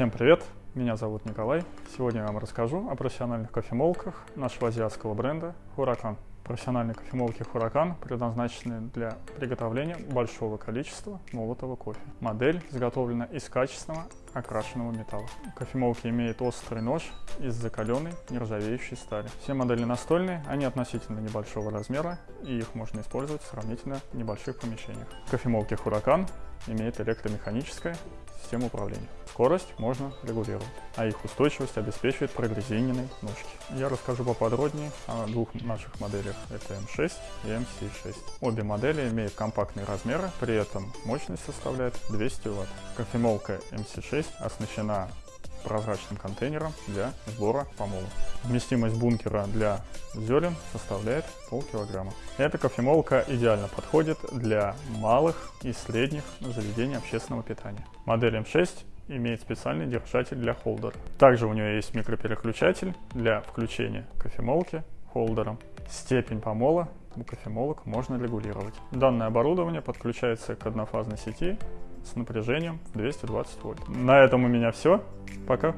Всем привет, меня зовут Николай. Сегодня я вам расскажу о профессиональных кофемолках нашего азиатского бренда Huracan. Профессиональные кофемолки Huracan предназначены для приготовления большого количества молотого кофе. Модель изготовлена из качественного окрашенного металла. Кофемолки имеют острый нож из закаленной нержавеющей стали. Все модели настольные, они относительно небольшого размера и их можно использовать в сравнительно небольших помещениях. Кофемолки Huracan имеют электромеханическое систему управления. Скорость можно регулировать, а их устойчивость обеспечивает прогрезиненной ножки. Я расскажу поподробнее о двух наших моделях, это M6 и MC6. Обе модели имеют компактные размеры, при этом мощность составляет 200 Вт. Кофемолка MC6 оснащена прозрачным контейнером для сбора помола. Вместимость бункера для зерен составляет полкилограмма. Эта кофемолка идеально подходит для малых и средних заведений общественного питания. Модель М6 имеет специальный держатель для холдера. Также у нее есть микропереключатель для включения кофемолки холдером. Степень помола у кофемолок можно регулировать. Данное оборудование подключается к однофазной сети с напряжением 220 вольт. На этом у меня все. Пока.